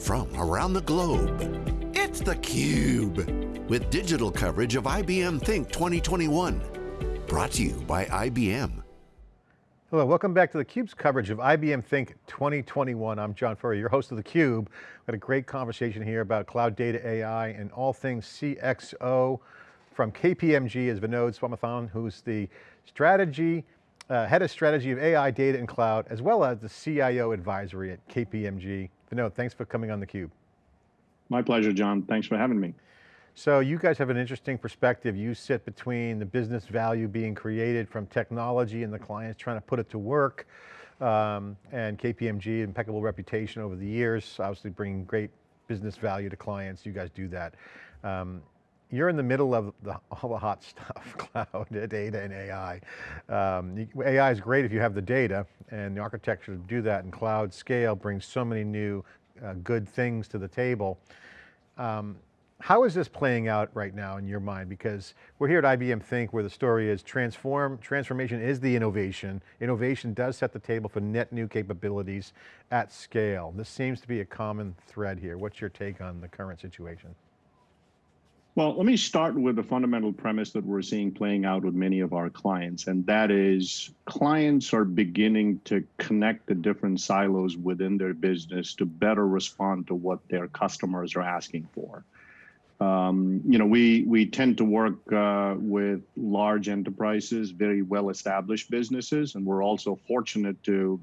from around the globe. It's theCUBE, with digital coverage of IBM Think 2021. Brought to you by IBM. Hello, welcome back to theCUBE's coverage of IBM Think 2021. I'm John Furrier, your host of theCUBE. We had a great conversation here about cloud data AI and all things CXO. From KPMG is Vinod Swaminathan, who's the strategy uh, head of strategy of AI, data, and cloud, as well as the CIO advisory at KPMG. Vinod, thanks for coming on theCUBE. My pleasure, John. Thanks for having me. So you guys have an interesting perspective. You sit between the business value being created from technology and the clients trying to put it to work. Um, and KPMG, impeccable reputation over the years, obviously bringing great business value to clients. You guys do that. Um, you're in the middle of the, all the hot stuff, cloud, data, and AI. Um, AI is great if you have the data, and the architecture to do that and cloud scale brings so many new uh, good things to the table. Um, how is this playing out right now in your mind? Because we're here at IBM Think where the story is transform, transformation is the innovation. Innovation does set the table for net new capabilities at scale. This seems to be a common thread here. What's your take on the current situation? Well, let me start with the fundamental premise that we're seeing playing out with many of our clients, and that is clients are beginning to connect the different silos within their business to better respond to what their customers are asking for. Um, you know, we we tend to work uh, with large enterprises, very well-established businesses, and we're also fortunate to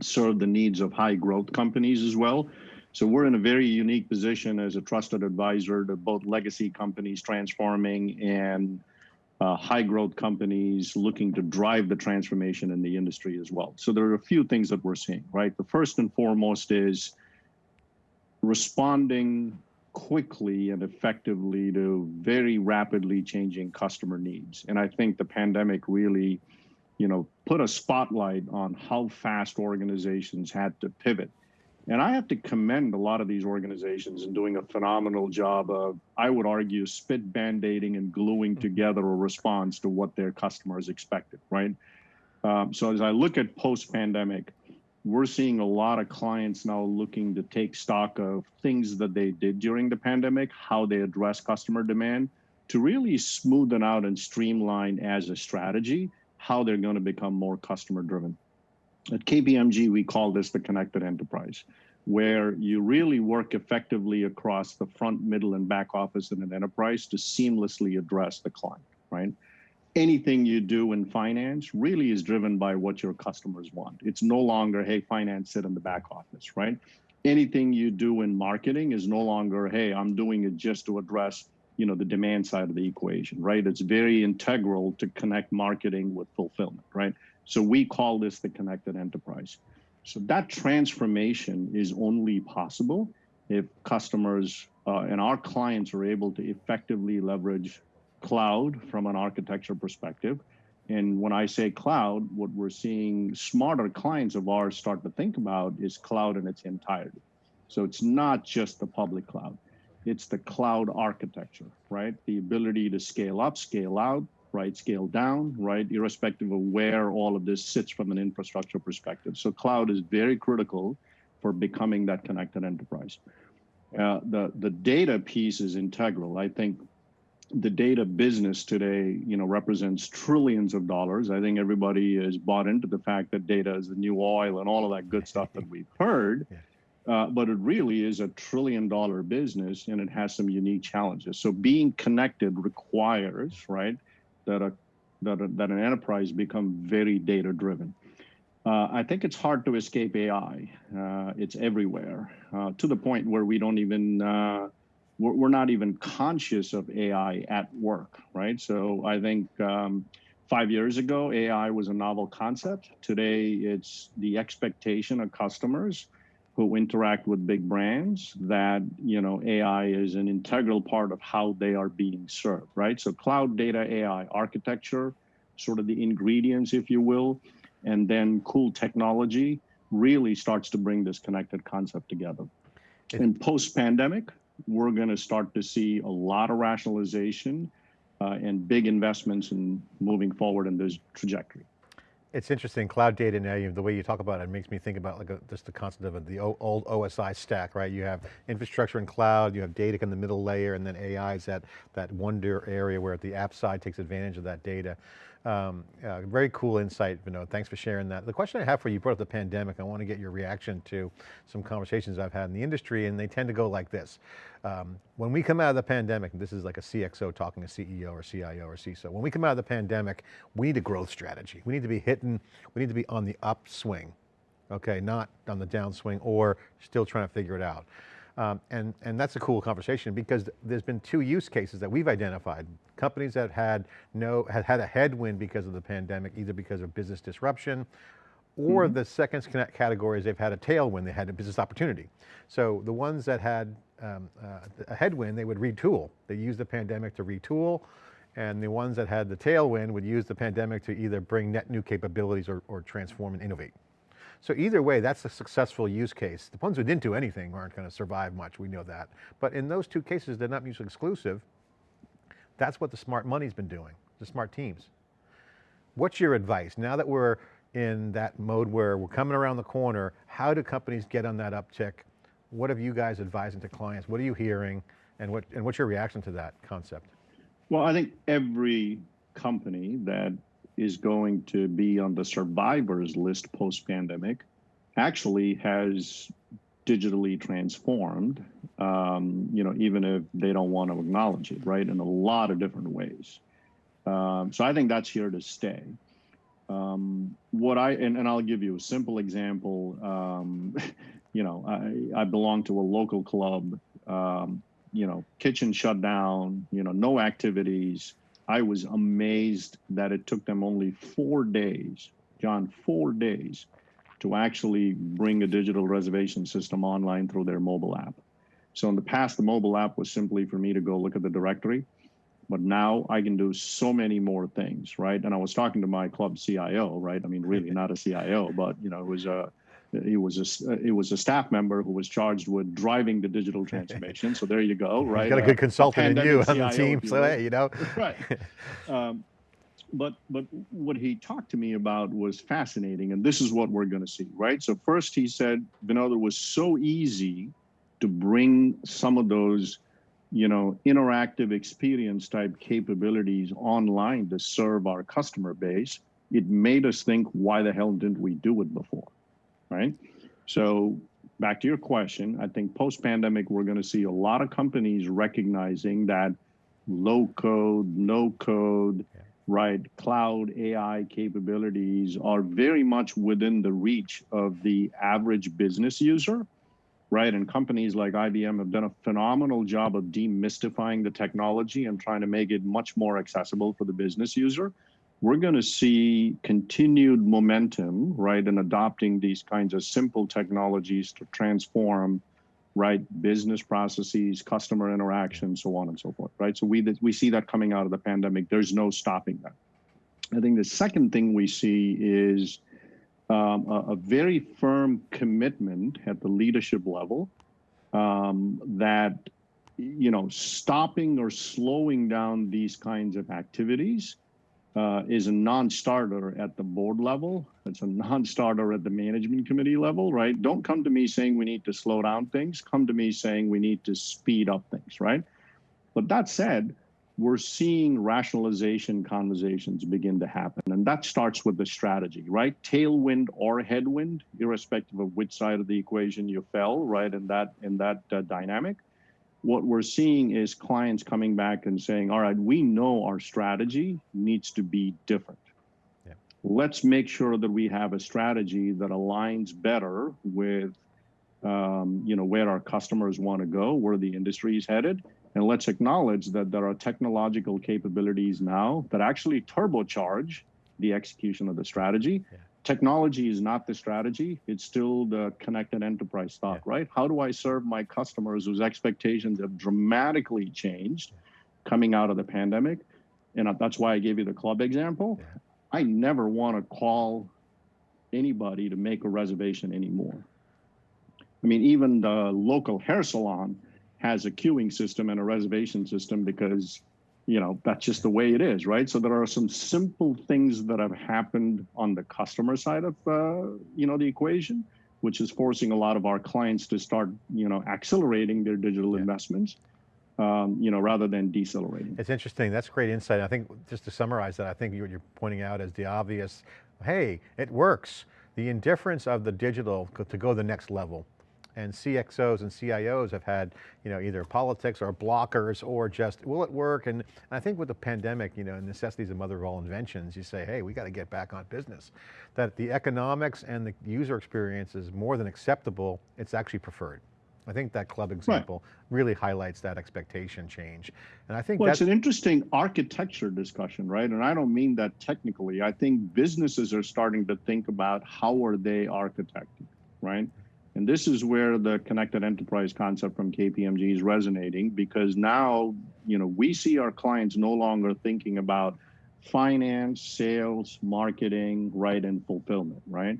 serve the needs of high growth companies as well. So we're in a very unique position as a trusted advisor to both legacy companies transforming and uh, high growth companies looking to drive the transformation in the industry as well. So there are a few things that we're seeing, right? The first and foremost is responding quickly and effectively to very rapidly changing customer needs. And I think the pandemic really, you know, put a spotlight on how fast organizations had to pivot and I have to commend a lot of these organizations in doing a phenomenal job of, I would argue, spit band-aiding and gluing mm-hmm. together a response to what their customers expected, right? Um, so as I look at post-pandemic, we're seeing a lot of clients now looking to take stock of things that they did during the pandemic, how they address customer demand, to really smoothen out and streamline as a strategy, how they're going to become more customer driven. At KPMG, we call this the connected enterprise, where you really work effectively across the front, middle, and back office in an enterprise to seamlessly address the client, right? Anything you do in finance really is driven by what your customers want. It's no longer, hey, finance sit in the back office, right? Anything you do in marketing is no longer, hey, I'm doing it just to address you know the demand side of the equation right it's very integral to connect marketing with fulfillment right so we call this the connected enterprise. So that transformation is only possible if customers uh, and our clients are able to effectively leverage cloud from an architecture perspective. And when I say cloud, what we're seeing smarter clients of ours start to think about is cloud in its entirety. So it's not just the public cloud, it's the cloud architecture, right? The ability to scale up, scale out, right, scale down, right, irrespective of where all of this sits from an infrastructure perspective. So cloud is very critical for becoming that connected enterprise. Uh, the, the data piece is integral. I think the data business today, you know, represents trillions of dollars. I think everybody is bought into the fact that data is the new oil and all of that good stuff that we've heard. Uh, but it really is a trillion dollar business and it has some unique challenges. So being connected requires, right, that a that, a, that an enterprise become very data driven. Uh, I think it's hard to escape AI. Uh, it's everywhere uh, to the point where we don't even uh, we're, we're, not even conscious of AI at work, right? So I think um, five years ago AI was a novel concept. Today it's the expectation of customers who interact with big brands that you know AI is an integral part of how they are being served, right? So cloud data AI architecture, sort of the ingredients, if you will, and then cool technology really starts to bring this connected concept together. And post-pandemic, we're going to start to see a lot of rationalization uh, and big investments in moving forward in this trajectory. It's interesting, cloud data now, you, the way you talk about it makes me think about like a, just the concept of the old OSI stack, right? You have infrastructure and cloud, you have data in the middle layer, and then AI is that, that wonder area where the app side takes advantage of that data. Um, uh, very cool insight, Vinod. Thanks for sharing that. The question I have for you, you brought up the pandemic. I want to get your reaction to some conversations I've had in the industry, and they tend to go like this. Um, when we come out of the pandemic, this is like a CXO talking to CEO or CIO or CISO, when we come out of the pandemic, we need a growth strategy. We need to be hitting, we need to be on the upswing, okay, not on the downswing or still trying to figure it out. Um, and, and that's a cool conversation because there's been two use cases that we've identified. Companies that had no, had had a headwind because of the pandemic, either because of business disruption or mm -hmm. the second category is they've had a tailwind, they had a business opportunity. So the ones that had um, uh, a headwind, they would retool. They used the pandemic to retool and the ones that had the tailwind would use the pandemic to either bring net new capabilities or, or transform and innovate. So either way, that's a successful use case. The ones who didn't do anything aren't going to survive much, we know that. But in those two cases, they're not mutually exclusive. That's what the smart money's been doing, the smart teams. What's your advice? Now that we're in that mode where we're coming around the corner, how do companies get on that uptick? What have you guys advising to clients? What are you hearing? And, what, and what's your reaction to that concept? Well, I think every company that is going to be on the survivors list post pandemic actually has digitally transformed, um, you know, even if they don't want to acknowledge it, right, in a lot of different ways. Um, so I think that's here to stay. Um, what I, and, and, I'll give you a simple example. Um, you know, I, I belong to a local club, um, you know, kitchen shut down, you know, no activities, I was amazed that it took them only four days, John, four days, to actually bring a digital reservation system online through their mobile app. So in the past, the mobile app was simply for me to go look at the directory, but now I can do so many more things, right? And I was talking to my club CIO, right? I mean, really not a CIO, but you know, it was a he was a he was a staff member who was charged with driving the digital transformation. so there you go, right? Got a good uh, consultant in you on the team, so hey, you know. right. Um, but but what he talked to me about was fascinating, and this is what we're going to see, right? So first he said, Vinod, it was so easy to bring some of those, you know, interactive experience type capabilities online to serve our customer base. It made us think, why the hell didn't we do it before? Right? So back to your question, I think post pandemic, we're going to see a lot of companies recognizing that low code, no code, yeah. right, cloud AI capabilities are very much within the reach of the average business user, right? And companies like IBM have done a phenomenal job of demystifying the technology and trying to make it much more accessible for the business user we're going to see continued momentum, right, in adopting these kinds of simple technologies to transform, right, business processes, customer interaction, so on and so forth, right? So we we see that coming out of the pandemic. There's no stopping that. I think the second thing we see is um, a, a, very firm commitment at the leadership level um, that you know stopping or slowing down these kinds of activities uh, is a non-starter at the board level. It's a non-starter at the management committee level, right? Don't come to me saying we need to slow down things. Come to me saying we need to speed up things, right? But that said, we're seeing rationalization conversations begin to happen, and that starts with the strategy, right? Tailwind or headwind, irrespective of which side of the equation you fell, right? In that in that uh, dynamic what we're seeing is clients coming back and saying, all right, we know our strategy needs to be different. Yeah. Let's make sure that we have a strategy that aligns better with um, you know, where our customers want to go, where the industry is headed. And let's acknowledge that there are technological capabilities now that actually turbocharge the execution of the strategy. Yeah technology is not the strategy. It's still the connected enterprise thought, yeah. right? How do I serve my customers whose expectations have dramatically changed coming out of the pandemic? And that's why I gave you the club example. Yeah. I never want to call anybody to make a reservation anymore. I mean, even the local hair salon has a queuing system and a reservation system because you know, that's just the way it is, right? So there are some simple things that have happened on the customer side of, uh, you know, the equation, which is forcing a lot of our clients to start, you know, accelerating their digital yeah. investments. Um, you know, rather than decelerating. It's interesting, that's great insight. I think, just to summarize that, I think what you're pointing out is the obvious, hey, it works. The indifference of the digital to go the next level and CXOs and CIOs have had, you know, either politics or blockers or just, will it work? And, I think with the pandemic, you know, necessity is the mother of all inventions. You say, hey, we got to get back on business. That the economics and the user experience is more than acceptable, it's actually preferred. I think that club example right. really highlights that expectation change. And I think well, it's an interesting architecture discussion, right? And I don't mean that technically. I think businesses are starting to think about how are they architecting, right? And this is where the connected enterprise concept from KPMG is resonating because now, you know, we see our clients no longer thinking about finance, sales, marketing, right, and fulfillment, right?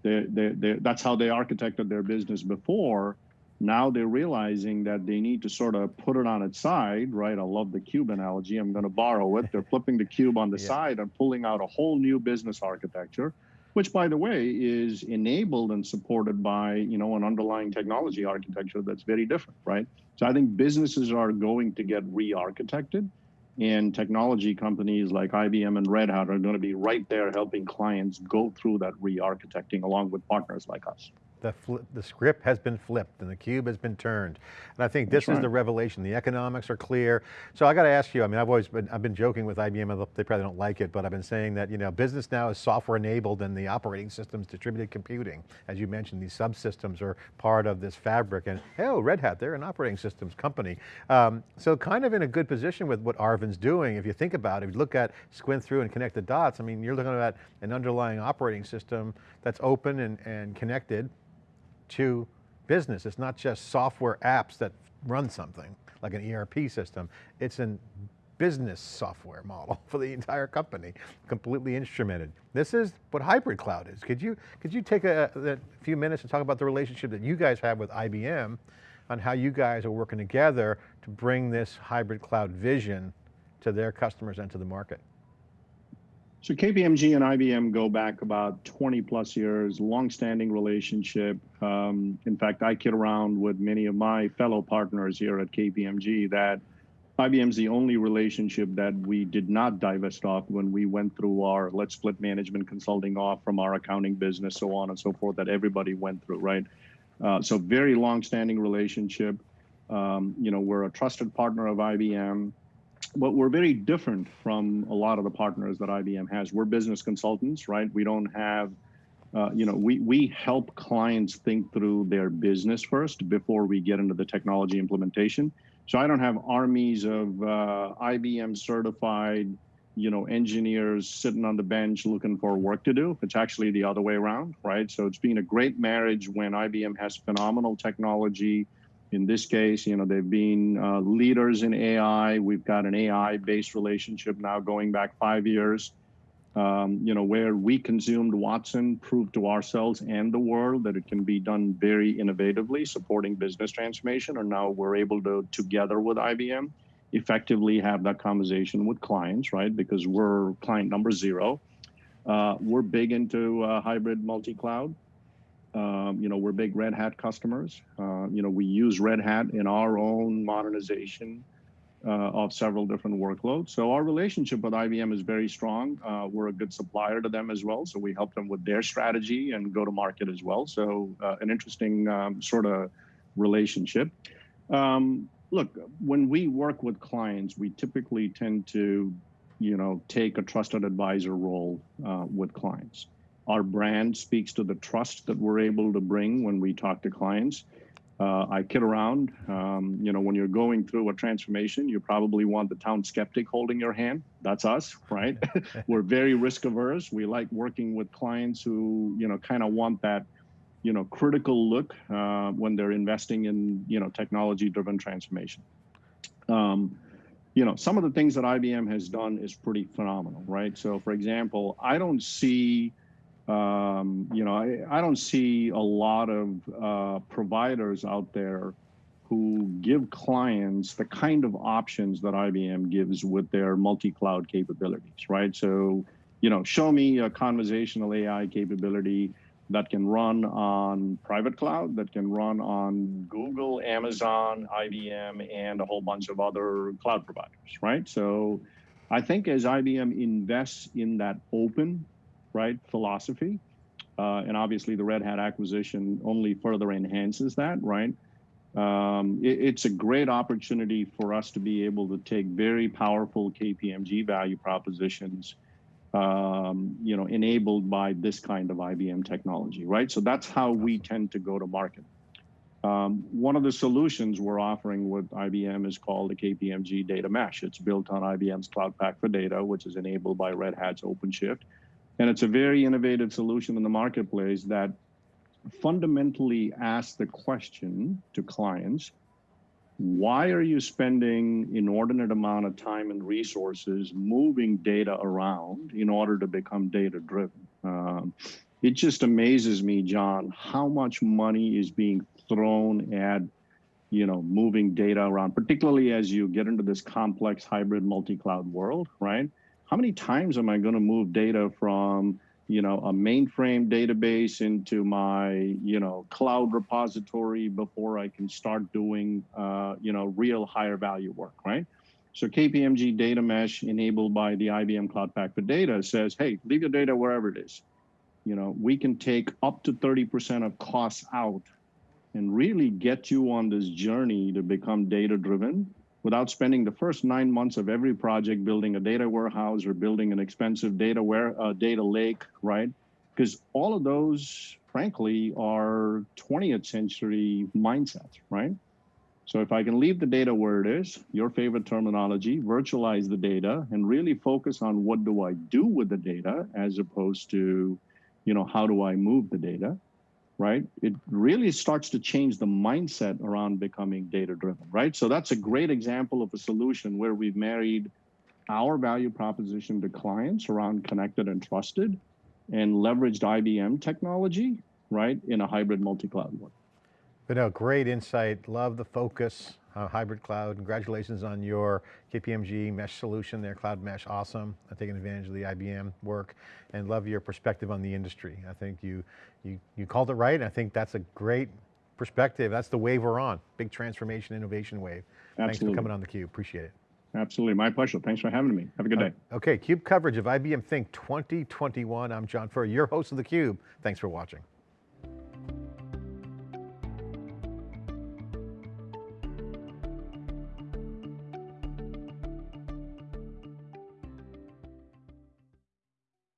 They're, they're, they're, that's how they architected their business before. Now they're realizing that they need to sort of put it on its side, right? I love the cube analogy. I'm going to borrow it. They're flipping the cube on the yeah. side and pulling out a whole new business architecture which by the way is enabled and supported by you know an underlying technology architecture that's very different right? So i think businesses are going to get re-architected and technology companies like ibm and red hat are going to be right there helping clients go through that re-architecting along with partners like us the, the script has been flipped and the cube has been turned. And I think this That's is right. the revelation. The economics are clear. So I got to ask you, I mean, I've always been, I've been joking with IBM, they probably don't like it, but I've been saying that, you know, business now is software enabled and the operating systems distributed computing. As you mentioned, these subsystems are part of this fabric and, oh, Red Hat, they're an operating systems company. Um, so kind of in a good position with what Arvind's doing, if you think about it, if you look at, squint through and connect the dots, I mean, you're looking at an underlying operating system that's open and, and connected to business. It's not just software apps that run something like an ERP system. It's a business software model for the entire company, completely instrumented. This is what hybrid cloud is. Could you, could you take a, a few minutes and talk about the relationship that you guys have with IBM on how you guys are working together to bring this hybrid cloud vision to their customers and to the market? So KPMG and IBM go back about 20 plus years, long-standing relationship. Um, in fact, I kid around with many of my fellow partners here at KPMG that IBM's the only relationship that we did not divest off when we went through our let's split management consulting off from our accounting business, so on and so forth, that everybody went through, right? Uh, so very long-standing relationship. Um, you know, we're a trusted partner of IBM but we're very different from a lot of the partners that IBM has. We're business consultants, right? We don't have, uh, you know, we, we help clients think through their business first before we get into the technology implementation. So I don't have armies of uh, IBM certified, you know, engineers sitting on the bench looking for work to do. It's actually the other way around, right? So it's been a great marriage when IBM has phenomenal technology, in this case, you know, they've been uh, leaders in AI. We've got an AI-based relationship now going back five years. Um, you know, where we consumed Watson, proved to ourselves and the world that it can be done very innovatively, supporting business transformation. And now we're able to, together with IBM, effectively have that conversation with clients, right? Because we're client number zero. Uh, we're big into uh, hybrid multi-cloud. Um, you know, we're big Red Hat customers. Uh, you know, we use Red Hat in our own modernization uh, of several different workloads. So our relationship with IBM is very strong. Uh, we're a good supplier to them as well. So we help them with their strategy and go to market as well. So uh, an interesting um, sort of relationship. Um, look, when we work with clients, we typically tend to, you know, take a trusted advisor role uh, with clients. Our brand speaks to the trust that we're able to bring when we talk to clients. Uh, I kid around. Um, you know, when you're going through a transformation, you probably want the town skeptic holding your hand. That's us, right? we're very risk averse. We like working with clients who, you know, kind of want that, you know, critical look uh, when they're investing in, you know, technology driven transformation. Um, you know, some of the things that IBM has done is pretty phenomenal, right? So, for example, I don't see um, you know, I, I, don't see a lot of uh, providers out there who give clients the kind of options that IBM gives with their multi-cloud capabilities, right? So, you know, show me a conversational AI capability that can run on private cloud, that can run on Google, Amazon, IBM, and a whole bunch of other cloud providers, right? So I think as IBM invests in that open, right, philosophy, uh, and obviously the Red Hat acquisition only further enhances that, right? Um, it, it's a great opportunity for us to be able to take very powerful KPMG value propositions um, you know, enabled by this kind of IBM technology, right? So that's how we tend to go to market. Um, one of the solutions we're offering with IBM is called the KPMG Data Mesh. It's built on IBM's Cloud Pak for Data, which is enabled by Red Hat's OpenShift. And it's a very innovative solution in the marketplace that fundamentally asks the question to clients, why are you spending inordinate amount of time and resources moving data around in order to become data driven um, it just amazes me john how much money is being thrown at you know moving data around particularly as you get into this complex hybrid multi-cloud world right how many times am i going to move data from you know, a mainframe database into my, you know, cloud repository before I can start doing, uh, you know, real higher value work, right? So KPMG Data Mesh enabled by the IBM Cloud Pak for Data says, hey, leave your data wherever it is. You know, we can take up to 30% of costs out and really get you on this journey to become data driven without spending the first nine months of every project building a data warehouse or building an expensive data ware, uh, data lake, right? Because all of those, frankly, are 20th century mindsets, right? So if I can leave the data where it is, your favorite terminology, virtualize the data and really focus on what do I do with the data as opposed to, you know, how do I move the data? Right? It really starts to change the mindset around becoming data driven, right? So that's a great example of a solution where we've married our value proposition to clients around connected and trusted and leveraged IBM technology, right, in a hybrid multi-cloud world. But no, great insight. Love the focus, uh, hybrid cloud. Congratulations on your KPMG mesh solution there, cloud mesh, awesome. I'm taking advantage of the IBM work and love your perspective on the industry. I think you, you, you called it right. I think that's a great perspective. That's the wave we're on. Big transformation, innovation wave. Absolutely. Thanks for coming on theCUBE, appreciate it. Absolutely, my pleasure. Thanks for having me. Have a good day. Uh, okay, CUBE coverage of IBM Think 2021. I'm John Furrier, your host of theCUBE. Thanks for watching.